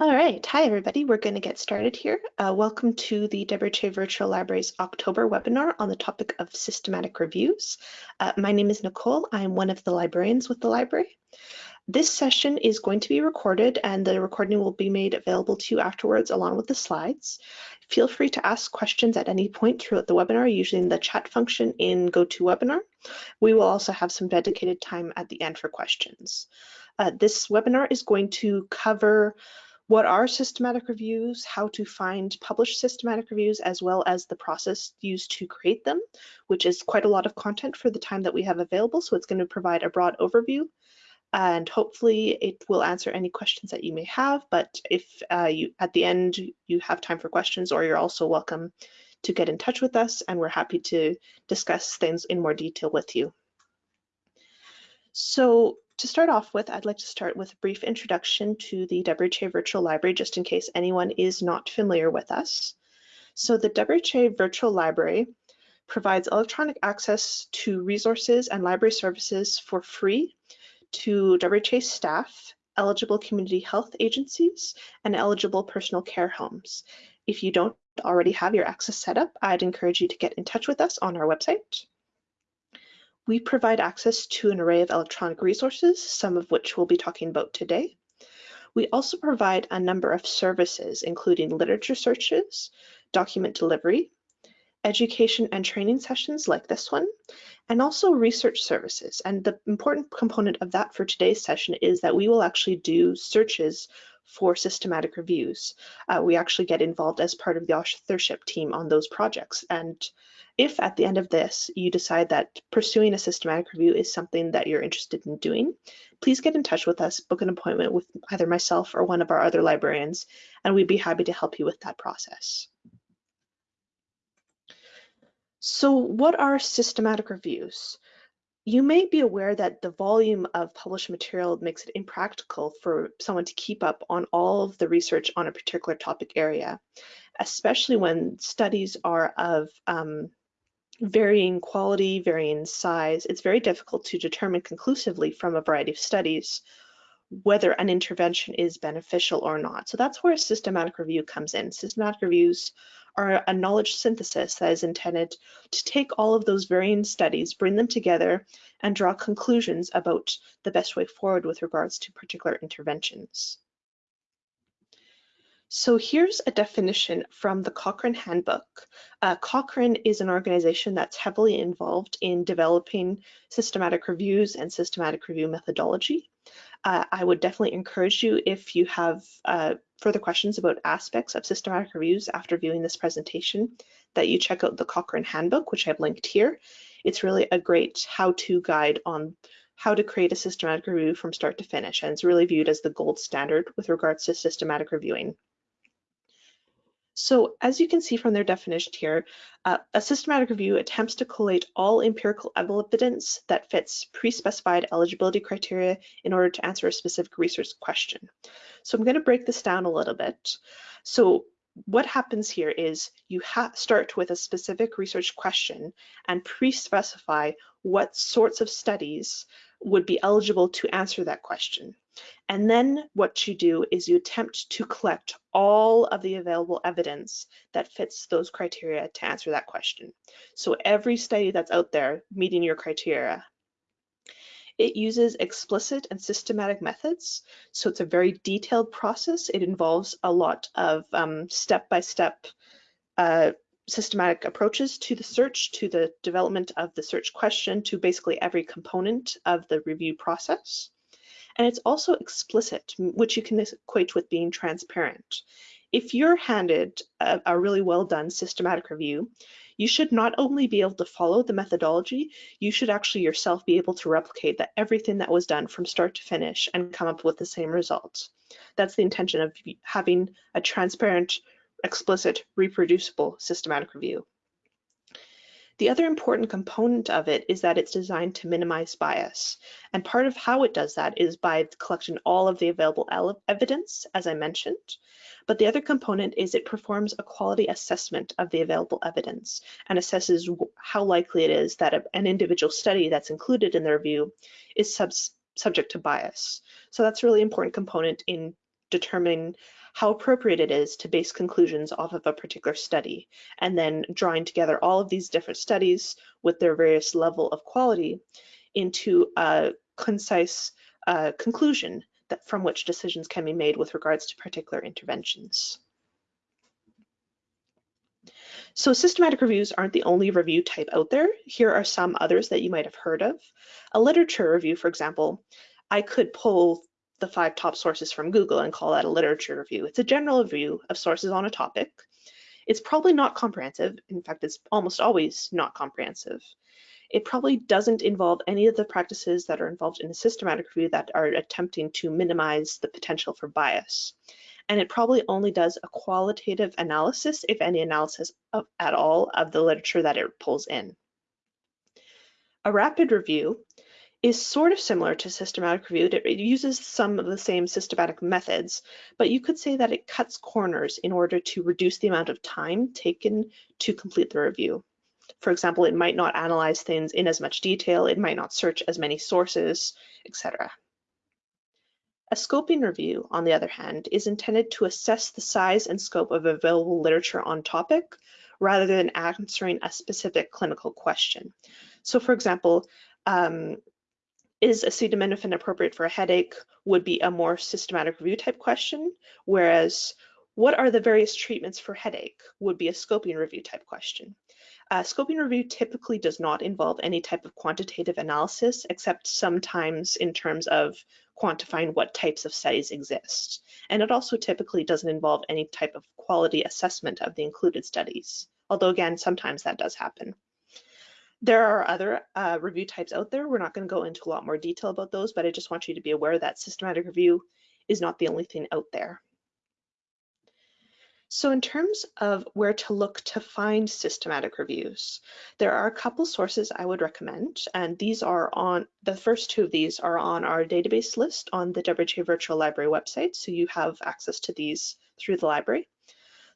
All right, hi everybody. We're going to get started here. Uh, welcome to the WRHA Virtual Library's October webinar on the topic of systematic reviews. Uh, my name is Nicole. I'm one of the librarians with the library. This session is going to be recorded and the recording will be made available to you afterwards along with the slides. Feel free to ask questions at any point throughout the webinar using the chat function in GoToWebinar. We will also have some dedicated time at the end for questions. Uh, this webinar is going to cover what are systematic reviews, how to find published systematic reviews, as well as the process used to create them, which is quite a lot of content for the time that we have available. So it's going to provide a broad overview and hopefully it will answer any questions that you may have. But if uh, you at the end you have time for questions or you're also welcome to get in touch with us and we're happy to discuss things in more detail with you. So to start off with, I'd like to start with a brief introduction to the WRHA Virtual Library, just in case anyone is not familiar with us. So the WRHA Virtual Library provides electronic access to resources and library services for free to WRHA staff, eligible community health agencies, and eligible personal care homes. If you don't already have your access set up, I'd encourage you to get in touch with us on our website. We provide access to an array of electronic resources, some of which we'll be talking about today. We also provide a number of services, including literature searches, document delivery, education and training sessions like this one, and also research services. And the important component of that for today's session is that we will actually do searches for systematic reviews. Uh, we actually get involved as part of the authorship team on those projects. And if at the end of this you decide that pursuing a systematic review is something that you're interested in doing, please get in touch with us, book an appointment with either myself or one of our other librarians, and we'd be happy to help you with that process. So what are systematic reviews? You may be aware that the volume of published material makes it impractical for someone to keep up on all of the research on a particular topic area, especially when studies are of um, varying quality, varying size, it's very difficult to determine conclusively from a variety of studies whether an intervention is beneficial or not. So that's where a systematic review comes in. Systematic reviews are a knowledge synthesis that is intended to take all of those varying studies, bring them together, and draw conclusions about the best way forward with regards to particular interventions. So here's a definition from the Cochrane Handbook. Uh, Cochrane is an organization that's heavily involved in developing systematic reviews and systematic review methodology. Uh, I would definitely encourage you if you have uh, further questions about aspects of systematic reviews after viewing this presentation, that you check out the Cochrane Handbook, which I've linked here. It's really a great how-to guide on how to create a systematic review from start to finish, and it's really viewed as the gold standard with regards to systematic reviewing. So as you can see from their definition here, uh, a systematic review attempts to collate all empirical evidence that fits pre-specified eligibility criteria in order to answer a specific research question. So I'm going to break this down a little bit. So what happens here is you start with a specific research question and pre-specify what sorts of studies would be eligible to answer that question. And then what you do is you attempt to collect all of the available evidence that fits those criteria to answer that question. So every study that's out there meeting your criteria, it uses explicit and systematic methods. So it's a very detailed process. It involves a lot of um, step-by-step -step, uh, systematic approaches to the search, to the development of the search question, to basically every component of the review process. And it's also explicit, which you can equate with being transparent. If you're handed a, a really well done systematic review, you should not only be able to follow the methodology, you should actually yourself be able to replicate that everything that was done from start to finish and come up with the same results. That's the intention of having a transparent, explicit, reproducible systematic review. The other important component of it is that it's designed to minimize bias. And part of how it does that is by collecting all of the available evidence, as I mentioned. But the other component is it performs a quality assessment of the available evidence and assesses how likely it is that an individual study that's included in the review is sub subject to bias. So that's a really important component in determining how appropriate it is to base conclusions off of a particular study, and then drawing together all of these different studies with their various level of quality into a concise uh, conclusion that from which decisions can be made with regards to particular interventions. So systematic reviews aren't the only review type out there. Here are some others that you might have heard of. A literature review, for example, I could pull the five top sources from Google and call that a literature review. It's a general review of sources on a topic. It's probably not comprehensive. In fact, it's almost always not comprehensive. It probably doesn't involve any of the practices that are involved in a systematic review that are attempting to minimize the potential for bias. And it probably only does a qualitative analysis, if any analysis of, at all, of the literature that it pulls in. A rapid review is sort of similar to systematic review. It uses some of the same systematic methods, but you could say that it cuts corners in order to reduce the amount of time taken to complete the review. For example, it might not analyze things in as much detail, it might not search as many sources, etc. A scoping review, on the other hand, is intended to assess the size and scope of available literature on topic rather than answering a specific clinical question. So for example, um, is acetaminophen appropriate for a headache would be a more systematic review type question, whereas what are the various treatments for headache would be a scoping review type question. Uh, scoping review typically does not involve any type of quantitative analysis, except sometimes in terms of quantifying what types of studies exist. And it also typically doesn't involve any type of quality assessment of the included studies, although again, sometimes that does happen. There are other uh, review types out there. We're not going to go into a lot more detail about those, but I just want you to be aware that systematic review is not the only thing out there. So in terms of where to look to find systematic reviews, there are a couple sources I would recommend, and these are on, the first two of these are on our database list on the WRHA Virtual Library website, so you have access to these through the library.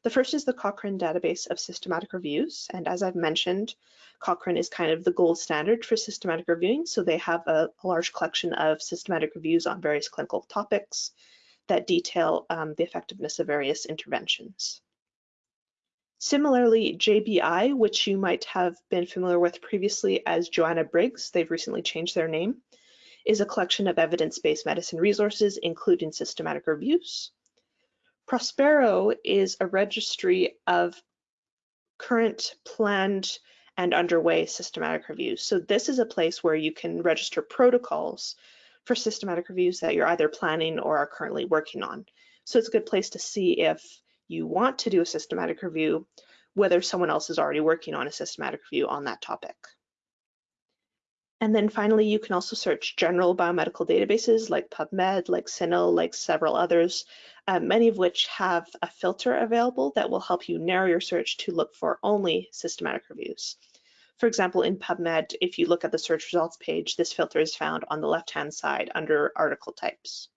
The first is the Cochrane database of systematic reviews. And as I've mentioned, Cochrane is kind of the gold standard for systematic reviewing. So they have a, a large collection of systematic reviews on various clinical topics that detail um, the effectiveness of various interventions. Similarly, JBI, which you might have been familiar with previously as Joanna Briggs, they've recently changed their name, is a collection of evidence-based medicine resources, including systematic reviews. Prospero is a registry of current planned and underway systematic reviews. So this is a place where you can register protocols for systematic reviews that you're either planning or are currently working on. So it's a good place to see if you want to do a systematic review, whether someone else is already working on a systematic review on that topic. And then finally, you can also search general biomedical databases like PubMed, like CINAHL, like several others, uh, many of which have a filter available that will help you narrow your search to look for only systematic reviews. For example, in PubMed, if you look at the search results page, this filter is found on the left-hand side under article types.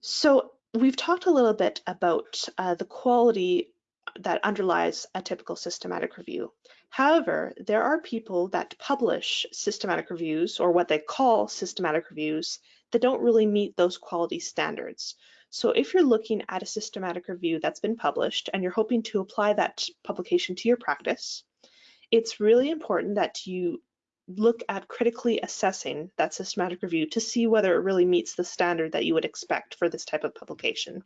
So we've talked a little bit about uh, the quality that underlies a typical systematic review. However, there are people that publish systematic reviews or what they call systematic reviews that don't really meet those quality standards. So if you're looking at a systematic review that's been published and you're hoping to apply that publication to your practice, it's really important that you look at critically assessing that systematic review to see whether it really meets the standard that you would expect for this type of publication.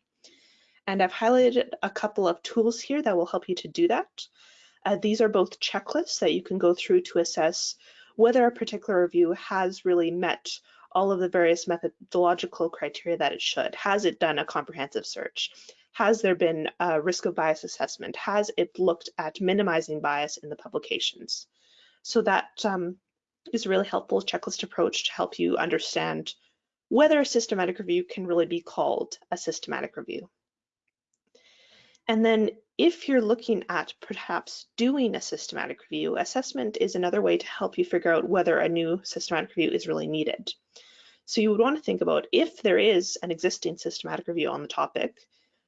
And I've highlighted a couple of tools here that will help you to do that. Uh, these are both checklists that you can go through to assess whether a particular review has really met all of the various methodological criteria that it should. Has it done a comprehensive search? Has there been a risk of bias assessment? Has it looked at minimizing bias in the publications? So that um, is a really helpful checklist approach to help you understand whether a systematic review can really be called a systematic review. And then if you're looking at perhaps doing a systematic review, assessment is another way to help you figure out whether a new systematic review is really needed. So you would want to think about if there is an existing systematic review on the topic,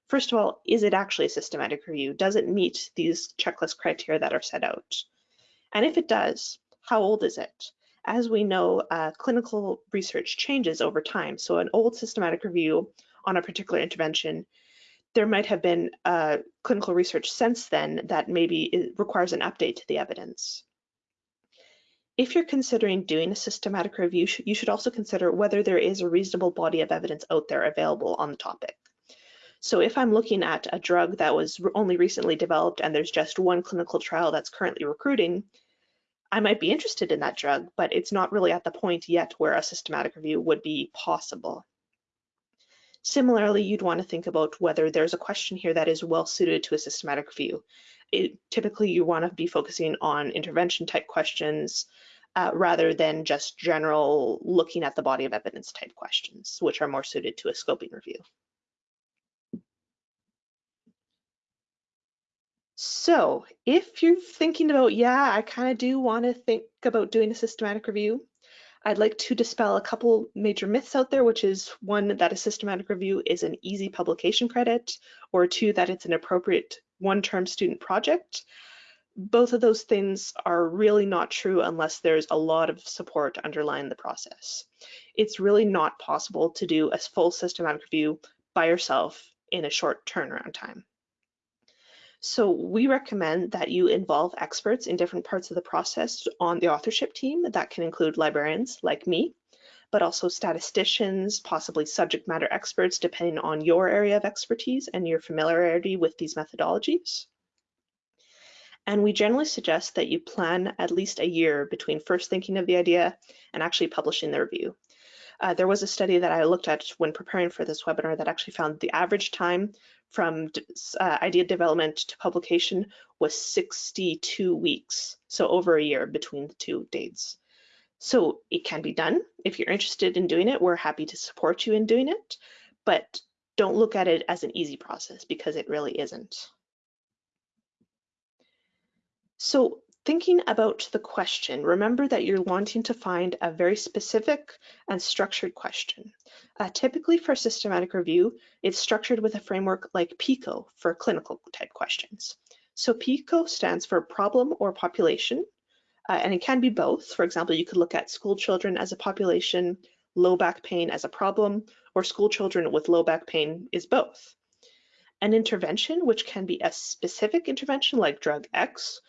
first of all, is it actually a systematic review? Does it meet these checklist criteria that are set out? And if it does, how old is it? as we know, uh, clinical research changes over time. So an old systematic review on a particular intervention, there might have been uh, clinical research since then that maybe requires an update to the evidence. If you're considering doing a systematic review, you should also consider whether there is a reasonable body of evidence out there available on the topic. So if I'm looking at a drug that was only recently developed and there's just one clinical trial that's currently recruiting, I might be interested in that drug, but it's not really at the point yet where a systematic review would be possible. Similarly, you'd want to think about whether there's a question here that is well suited to a systematic review. It, typically, you want to be focusing on intervention type questions uh, rather than just general looking at the body of evidence type questions, which are more suited to a scoping review. So if you're thinking about, yeah, I kind of do want to think about doing a systematic review, I'd like to dispel a couple major myths out there, which is one, that a systematic review is an easy publication credit, or two, that it's an appropriate one-term student project. Both of those things are really not true unless there's a lot of support underlying the process. It's really not possible to do a full systematic review by yourself in a short turnaround time. So we recommend that you involve experts in different parts of the process on the authorship team. That can include librarians like me, but also statisticians, possibly subject matter experts, depending on your area of expertise and your familiarity with these methodologies. And we generally suggest that you plan at least a year between first thinking of the idea and actually publishing the review. Uh, there was a study that I looked at when preparing for this webinar that actually found the average time from uh, idea development to publication was 62 weeks, so over a year between the two dates. So it can be done. If you're interested in doing it, we're happy to support you in doing it, but don't look at it as an easy process because it really isn't. So Thinking about the question, remember that you're wanting to find a very specific and structured question. Uh, typically for systematic review, it's structured with a framework like PICO for clinical type questions. So PICO stands for problem or population, uh, and it can be both. For example, you could look at school children as a population, low back pain as a problem, or school children with low back pain is both. An intervention, which can be a specific intervention like drug X,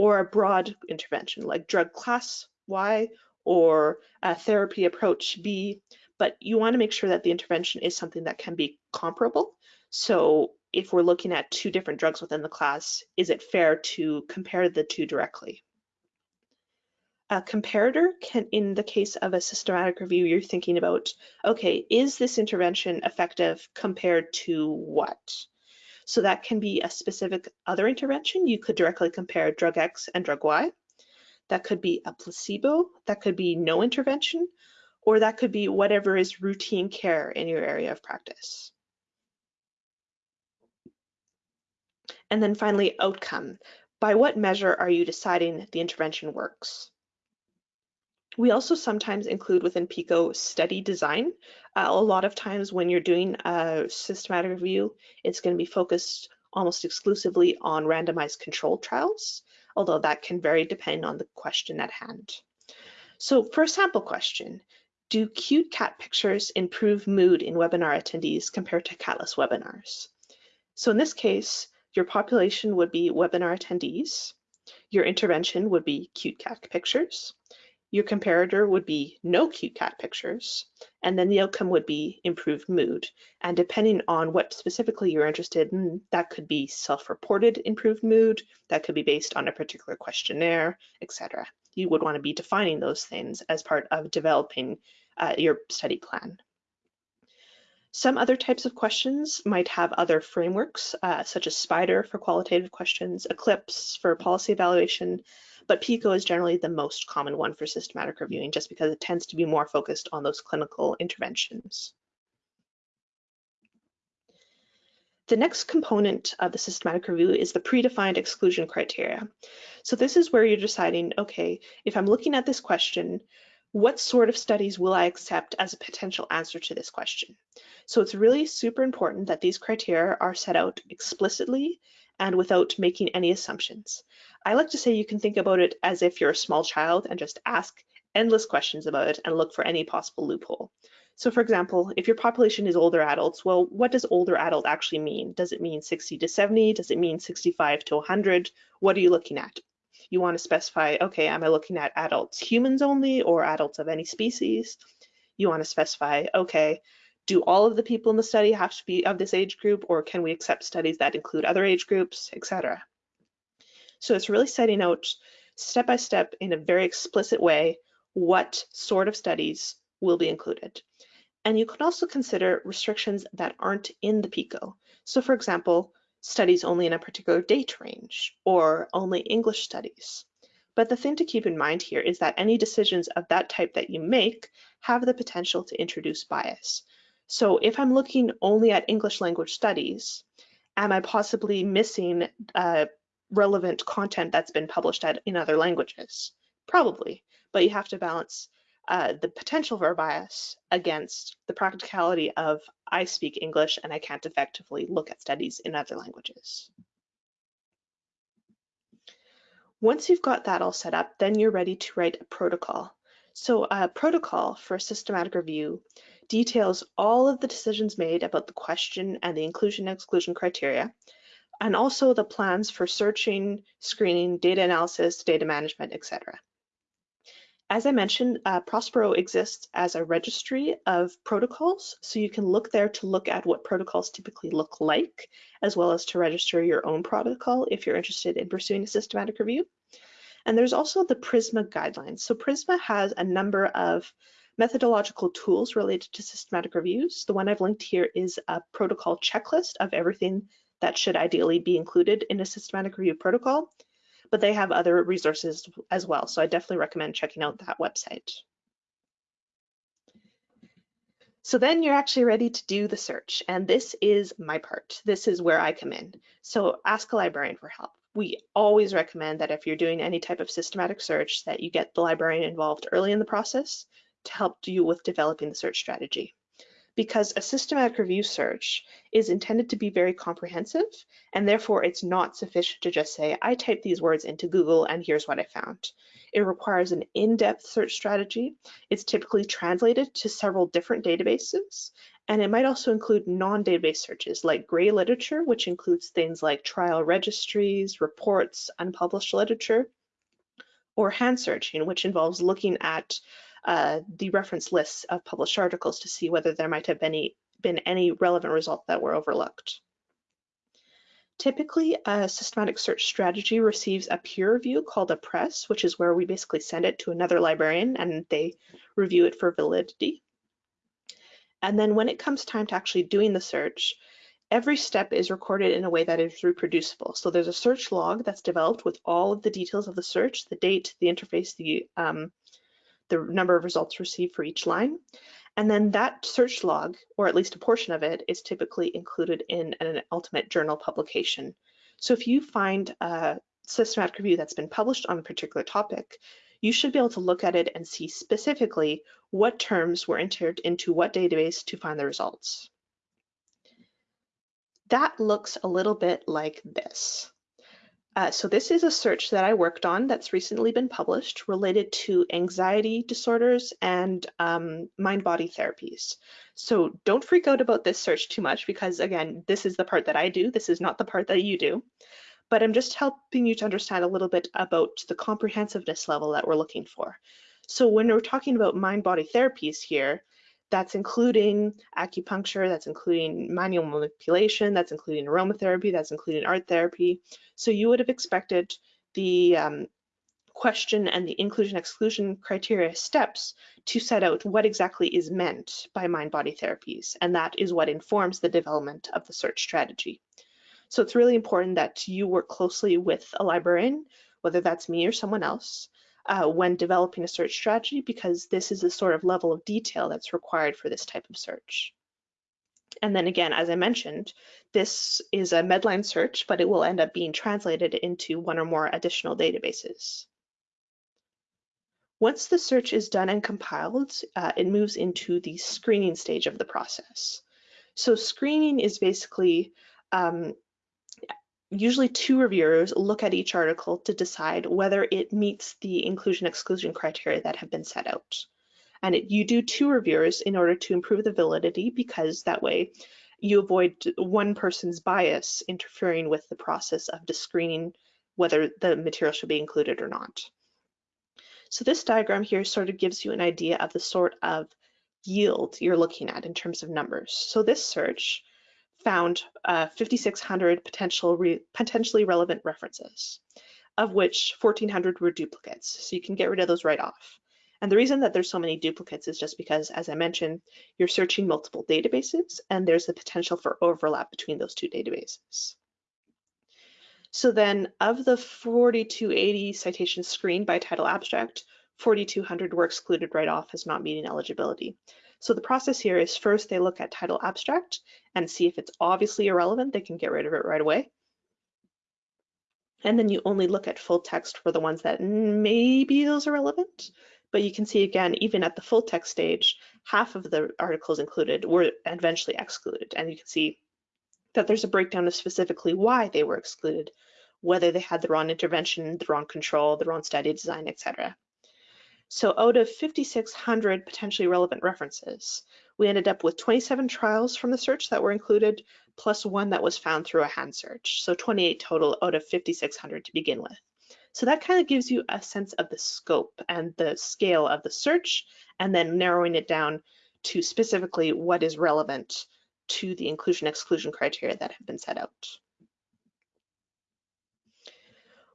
or a broad intervention like drug class Y or a therapy approach B, but you want to make sure that the intervention is something that can be comparable. So if we're looking at two different drugs within the class, is it fair to compare the two directly? A comparator can, in the case of a systematic review, you're thinking about, okay, is this intervention effective compared to what? So that can be a specific other intervention. You could directly compare drug X and drug Y. That could be a placebo, that could be no intervention, or that could be whatever is routine care in your area of practice. And then finally, outcome. By what measure are you deciding the intervention works? We also sometimes include within PICO study design. Uh, a lot of times when you're doing a systematic review, it's going to be focused almost exclusively on randomized control trials, although that can vary depending on the question at hand. So for a sample question, do cute cat pictures improve mood in webinar attendees compared to catless webinars? So in this case, your population would be webinar attendees. Your intervention would be cute cat pictures. Your comparator would be no cute cat pictures, and then the outcome would be improved mood. And depending on what specifically you're interested in, that could be self-reported improved mood, that could be based on a particular questionnaire, etc. You would want to be defining those things as part of developing uh, your study plan. Some other types of questions might have other frameworks, uh, such as SPIDER for qualitative questions, ECLIPSE for policy evaluation, but PICO is generally the most common one for systematic reviewing just because it tends to be more focused on those clinical interventions. The next component of the systematic review is the predefined exclusion criteria. So this is where you're deciding, okay, if I'm looking at this question, what sort of studies will I accept as a potential answer to this question? So it's really super important that these criteria are set out explicitly and without making any assumptions. I like to say you can think about it as if you're a small child and just ask endless questions about it and look for any possible loophole. So for example, if your population is older adults, well, what does older adult actually mean? Does it mean 60 to 70? Does it mean 65 to 100? What are you looking at? You want to specify, okay, am I looking at adults humans only or adults of any species? You want to specify, okay, do all of the people in the study have to be of this age group or can we accept studies that include other age groups, etc. So it's really setting out step by step in a very explicit way what sort of studies will be included. And you can also consider restrictions that aren't in the PICO. So for example, studies only in a particular date range or only English studies. But the thing to keep in mind here is that any decisions of that type that you make have the potential to introduce bias. So if I'm looking only at English language studies, am I possibly missing uh, relevant content that's been published at, in other languages? Probably, but you have to balance uh, the potential for bias against the practicality of I speak English and I can't effectively look at studies in other languages. Once you've got that all set up, then you're ready to write a protocol. So a protocol for a systematic review details all of the decisions made about the question and the inclusion and exclusion criteria, and also the plans for searching, screening, data analysis, data management, etc. As I mentioned, uh, Prospero exists as a registry of protocols, so you can look there to look at what protocols typically look like, as well as to register your own protocol if you're interested in pursuing a systematic review. And there's also the PRISMA guidelines. So PRISMA has a number of methodological tools related to systematic reviews. The one I've linked here is a protocol checklist of everything that should ideally be included in a systematic review protocol but they have other resources as well. So I definitely recommend checking out that website. So then you're actually ready to do the search. And this is my part. This is where I come in. So ask a librarian for help. We always recommend that if you're doing any type of systematic search that you get the librarian involved early in the process to help you with developing the search strategy because a systematic review search is intended to be very comprehensive and therefore it's not sufficient to just say, I typed these words into Google and here's what I found. It requires an in-depth search strategy. It's typically translated to several different databases and it might also include non-database searches like gray literature, which includes things like trial registries, reports, unpublished literature, or hand searching, which involves looking at uh, the reference lists of published articles to see whether there might have been any, been any relevant results that were overlooked. Typically, a systematic search strategy receives a peer review called a PRESS, which is where we basically send it to another librarian and they review it for validity. And then when it comes time to actually doing the search, every step is recorded in a way that is reproducible. So there's a search log that's developed with all of the details of the search, the date, the interface, the um, the number of results received for each line. And then that search log, or at least a portion of it, is typically included in an ultimate journal publication. So if you find a systematic review that's been published on a particular topic, you should be able to look at it and see specifically what terms were entered into what database to find the results. That looks a little bit like this. Uh, so this is a search that I worked on that's recently been published related to anxiety disorders and um, mind-body therapies. So don't freak out about this search too much because again, this is the part that I do. This is not the part that you do. But I'm just helping you to understand a little bit about the comprehensiveness level that we're looking for. So when we're talking about mind-body therapies here, that's including acupuncture, that's including manual manipulation, that's including aromatherapy, that's including art therapy. So you would have expected the um, question and the inclusion exclusion criteria steps to set out what exactly is meant by mind-body therapies. And that is what informs the development of the search strategy. So it's really important that you work closely with a librarian, whether that's me or someone else, uh, when developing a search strategy because this is the sort of level of detail that's required for this type of search. And then again, as I mentioned, this is a Medline search, but it will end up being translated into one or more additional databases. Once the search is done and compiled, uh, it moves into the screening stage of the process. So screening is basically um, usually two reviewers look at each article to decide whether it meets the inclusion exclusion criteria that have been set out. And it, you do two reviewers in order to improve the validity because that way you avoid one person's bias interfering with the process of screening whether the material should be included or not. So this diagram here sort of gives you an idea of the sort of yield you're looking at in terms of numbers. So this search found uh, 5,600 potential re potentially relevant references, of which 1,400 were duplicates. So you can get rid of those right off. And the reason that there's so many duplicates is just because, as I mentioned, you're searching multiple databases and there's the potential for overlap between those two databases. So then of the 4280 citations screened by title abstract, 4200 were excluded right off as not meeting eligibility. So the process here is first they look at title abstract and see if it's obviously irrelevant, they can get rid of it right away. And then you only look at full text for the ones that maybe those are relevant. But you can see again, even at the full text stage, half of the articles included were eventually excluded. And you can see that there's a breakdown of specifically why they were excluded, whether they had the wrong intervention, the wrong control, the wrong study design, etc. So out of 5,600 potentially relevant references, we ended up with 27 trials from the search that were included, plus one that was found through a hand search. So 28 total out of 5,600 to begin with. So that kind of gives you a sense of the scope and the scale of the search, and then narrowing it down to specifically what is relevant to the inclusion exclusion criteria that have been set out.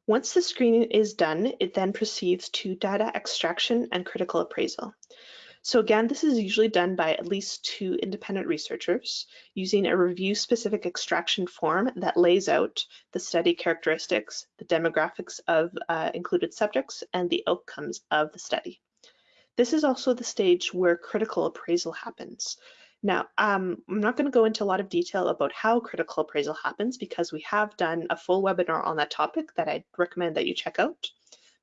Once the screening is done, it then proceeds to data extraction and critical appraisal. So again, this is usually done by at least two independent researchers using a review-specific extraction form that lays out the study characteristics, the demographics of uh, included subjects, and the outcomes of the study. This is also the stage where critical appraisal happens. Now, um, I'm not going to go into a lot of detail about how critical appraisal happens because we have done a full webinar on that topic that I'd recommend that you check out.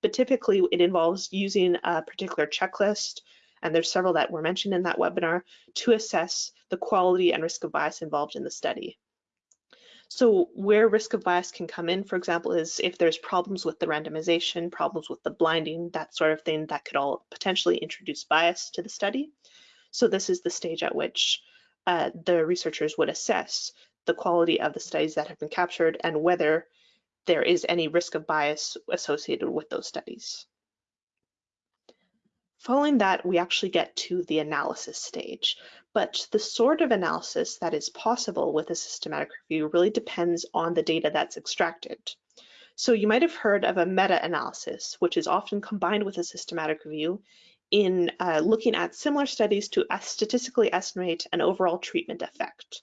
But typically it involves using a particular checklist, and there's several that were mentioned in that webinar, to assess the quality and risk of bias involved in the study. So where risk of bias can come in, for example, is if there's problems with the randomization, problems with the blinding, that sort of thing that could all potentially introduce bias to the study. So this is the stage at which uh, the researchers would assess the quality of the studies that have been captured and whether there is any risk of bias associated with those studies. Following that, we actually get to the analysis stage, but the sort of analysis that is possible with a systematic review really depends on the data that's extracted. So you might have heard of a meta-analysis, which is often combined with a systematic review in uh, looking at similar studies to statistically estimate an overall treatment effect.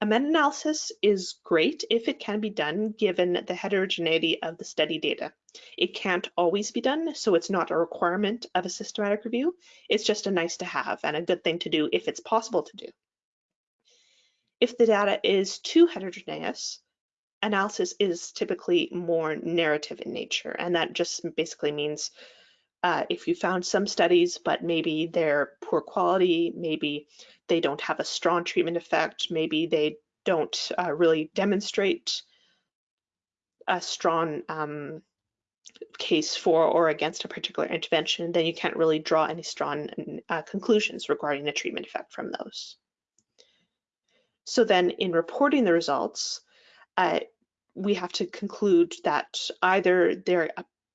A meta-analysis is great if it can be done given the heterogeneity of the study data. It can't always be done, so it's not a requirement of a systematic review. It's just a nice to have and a good thing to do if it's possible to do. If the data is too heterogeneous, analysis is typically more narrative in nature, and that just basically means uh, if you found some studies, but maybe they're poor quality, maybe they don't have a strong treatment effect, maybe they don't uh, really demonstrate a strong um, case for or against a particular intervention, then you can't really draw any strong uh, conclusions regarding the treatment effect from those. So then in reporting the results, uh, we have to conclude that either they're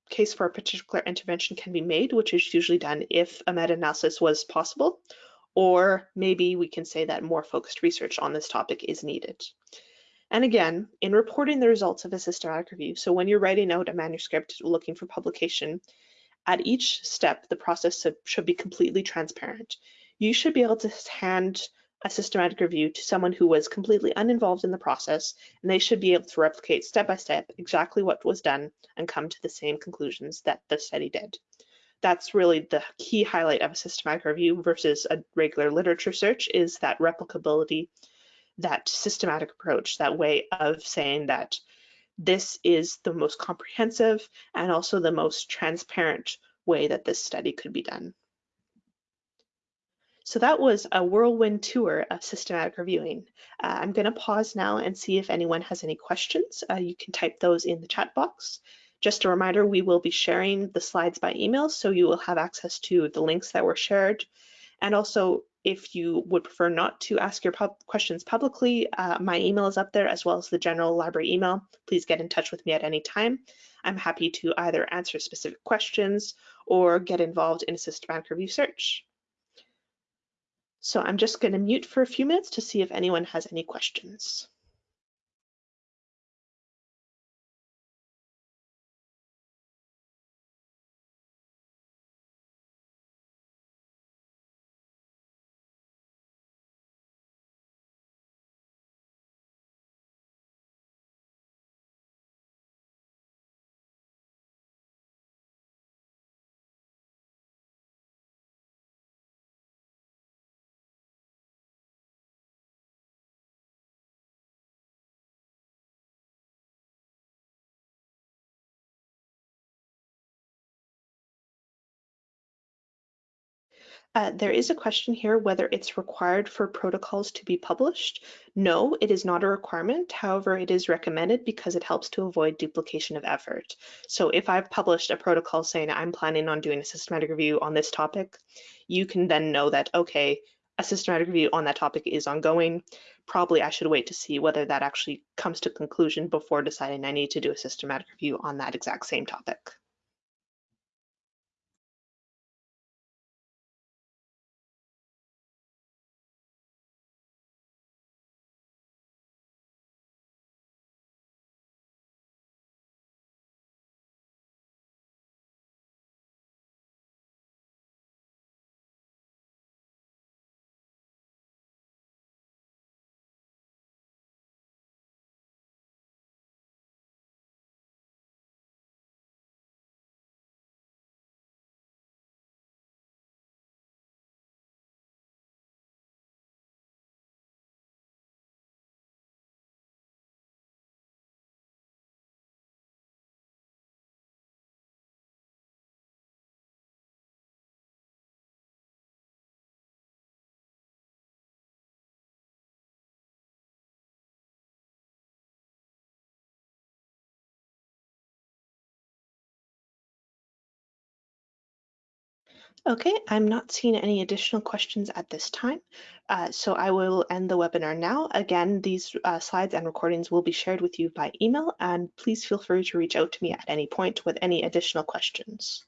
case for a particular intervention can be made, which is usually done if a meta-analysis was possible, or maybe we can say that more focused research on this topic is needed. And again, in reporting the results of a systematic review, so when you're writing out a manuscript looking for publication, at each step, the process should be completely transparent. You should be able to hand a systematic review to someone who was completely uninvolved in the process, and they should be able to replicate step by step exactly what was done and come to the same conclusions that the study did. That's really the key highlight of a systematic review versus a regular literature search is that replicability, that systematic approach, that way of saying that this is the most comprehensive and also the most transparent way that this study could be done. So that was a whirlwind tour of systematic reviewing. Uh, I'm going to pause now and see if anyone has any questions. Uh, you can type those in the chat box. Just a reminder, we will be sharing the slides by email, so you will have access to the links that were shared. And also, if you would prefer not to ask your pub questions publicly, uh, my email is up there as well as the general library email. Please get in touch with me at any time. I'm happy to either answer specific questions or get involved in a systematic review search. So I'm just going to mute for a few minutes to see if anyone has any questions. Uh, there is a question here whether it's required for protocols to be published. No, it is not a requirement. However, it is recommended because it helps to avoid duplication of effort. So if I've published a protocol saying I'm planning on doing a systematic review on this topic, you can then know that, okay, a systematic review on that topic is ongoing. Probably I should wait to see whether that actually comes to conclusion before deciding I need to do a systematic review on that exact same topic. Okay, I'm not seeing any additional questions at this time, uh, so I will end the webinar now. Again, these uh, slides and recordings will be shared with you by email, and please feel free to reach out to me at any point with any additional questions.